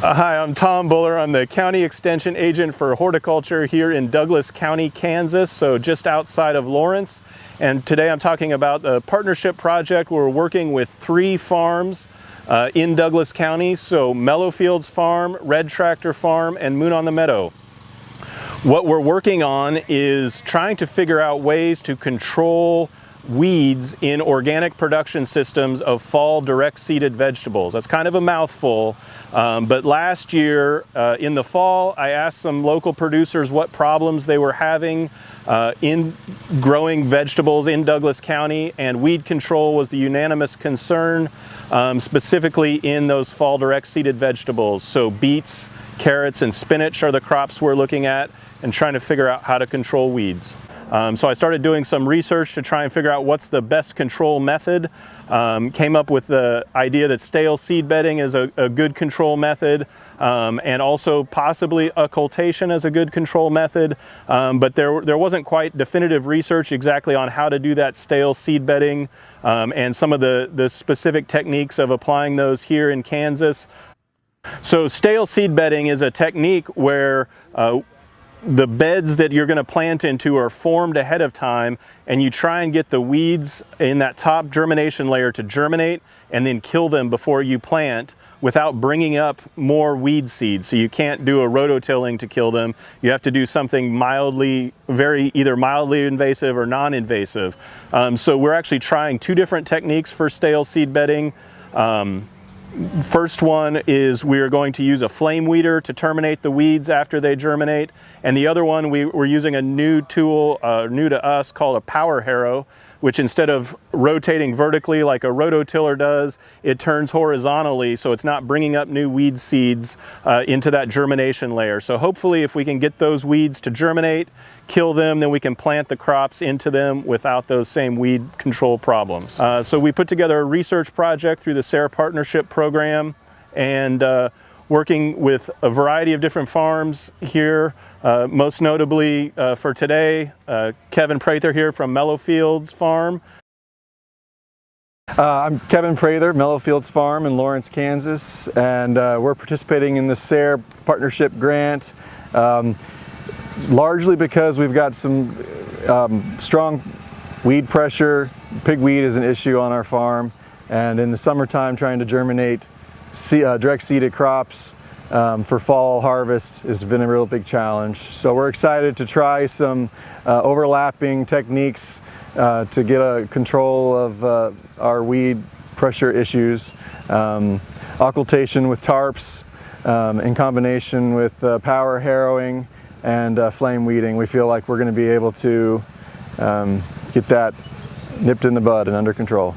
Uh, hi, I'm Tom Buller. I'm the County Extension Agent for Horticulture here in Douglas County, Kansas, so just outside of Lawrence. And today I'm talking about the partnership project. We're working with three farms uh, in Douglas County, so Mellowfields Farm, Red Tractor Farm, and Moon on the Meadow. What we're working on is trying to figure out ways to control weeds in organic production systems of fall direct seeded vegetables. That's kind of a mouthful, um, but last year uh, in the fall, I asked some local producers what problems they were having uh, in growing vegetables in Douglas County, and weed control was the unanimous concern, um, specifically in those fall direct seeded vegetables. So beets, carrots, and spinach are the crops we're looking at and trying to figure out how to control weeds. Um, so I started doing some research to try and figure out what's the best control method. Um, came up with the idea that stale seed bedding is a, a good control method. Um, and also possibly occultation as a good control method, um, but there, there wasn't quite definitive research exactly on how to do that stale seed bedding um, and some of the, the specific techniques of applying those here in Kansas. So stale seed bedding is a technique where uh, the beds that you're going to plant into are formed ahead of time and you try and get the weeds in that top germination layer to germinate and then kill them before you plant without bringing up more weed seeds. So you can't do a rototilling to kill them. You have to do something mildly, very either mildly invasive or non-invasive. Um, so we're actually trying two different techniques for stale seed bedding. Um, First one is we are going to use a flame weeder to terminate the weeds after they germinate. And the other one, we, are using a new tool, uh, new to us, called a power harrow, which instead of rotating vertically like a rototiller does, it turns horizontally so it's not bringing up new weed seeds uh, into that germination layer. So hopefully if we can get those weeds to germinate, kill them, then we can plant the crops into them without those same weed control problems. Uh, so we put together a research project through the SARE Partnership Program and uh, working with a variety of different farms here uh, most notably uh, for today, uh, Kevin Prather here from Mellowfields Farm. Uh, I'm Kevin Prather, Mellowfields Farm in Lawrence, Kansas, and uh, we're participating in the SARE Partnership Grant, um, largely because we've got some um, strong weed pressure. Pigweed is an issue on our farm, and in the summertime trying to germinate uh, direct seeded crops um, for fall harvest has been a real big challenge. So we're excited to try some uh, overlapping techniques uh, to get a control of uh, our weed pressure issues. Um, occultation with tarps um, in combination with uh, power harrowing and uh, flame weeding. We feel like we're going to be able to um, get that nipped in the bud and under control.